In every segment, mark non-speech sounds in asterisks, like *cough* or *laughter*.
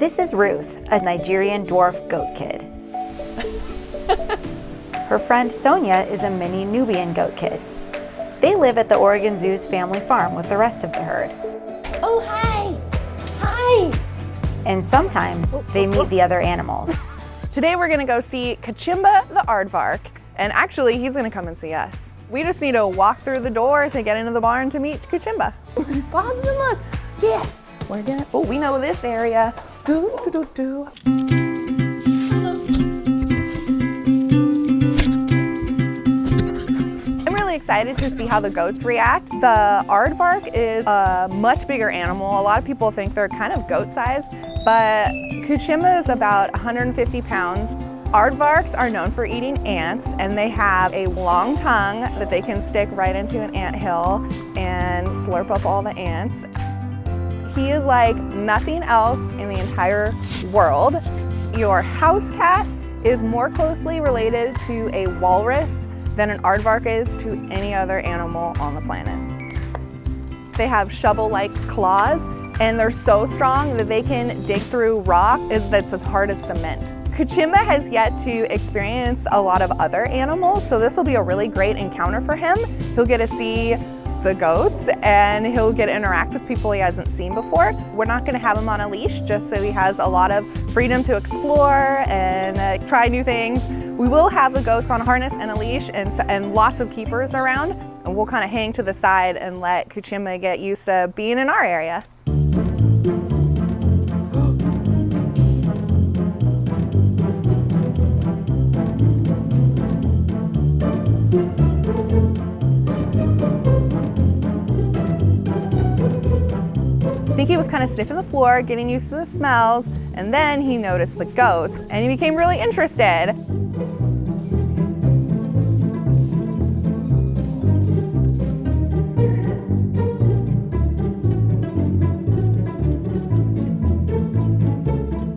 This is Ruth, a Nigerian dwarf goat kid. Her friend Sonia is a mini Nubian goat kid. They live at the Oregon Zoo's family farm with the rest of the herd. Oh, hi. Hi. And sometimes they meet the other animals. *laughs* Today we're gonna go see Kachimba the aardvark, and actually he's gonna come and see us. We just need to walk through the door to get into the barn to meet Kachimba. *laughs* Pause and look. Yes, we're gonna, oh, we know this area. Do, do, do, do. I'm really excited to see how the goats react. The aardvark is a much bigger animal. A lot of people think they're kind of goat-sized, but Kachimba is about 150 pounds. Aardvarks are known for eating ants and they have a long tongue that they can stick right into an ant hill and slurp up all the ants. He is like nothing else in the entire world. Your house cat is more closely related to a walrus than an aardvark is to any other animal on the planet. They have shovel-like claws and they're so strong that they can dig through rock that's as hard as cement. Kachimba has yet to experience a lot of other animals, so this will be a really great encounter for him. He'll get to see the goats and he'll get to interact with people he hasn't seen before. We're not gonna have him on a leash just so he has a lot of freedom to explore and uh, try new things. We will have the goats on harness and a leash and, and lots of keepers around and we'll kind of hang to the side and let Kachimba get used to being in our area. Think he was kind of sniffing the floor, getting used to the smells, and then he noticed the goats and he became really interested.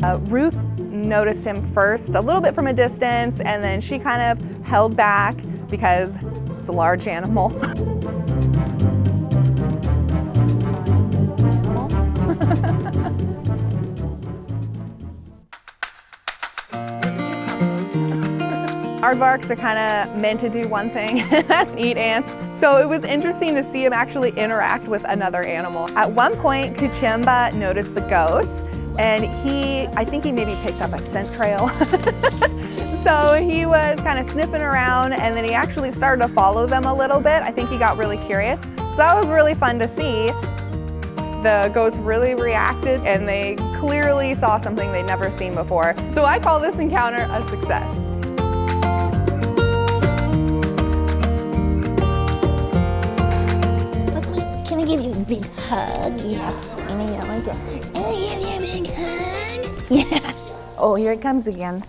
Uh, Ruth noticed him first a little bit from a distance and then she kind of held back because it's a large animal. *laughs* *laughs* Aardvarks are kind of meant to do one thing, *laughs* that's eat ants. So it was interesting to see him actually interact with another animal. At one point, Kachimba noticed the goats and he, I think he maybe picked up a scent trail. *laughs* so he was kind of sniffing around and then he actually started to follow them a little bit. I think he got really curious. So that was really fun to see. The goats really reacted and they clearly saw something they'd never seen before. So I call this encounter a success. Let's wait. Can I give you a big hug? Yes. I know you like it. Can I give you a big hug? *laughs* Yeah. Oh, here it comes again.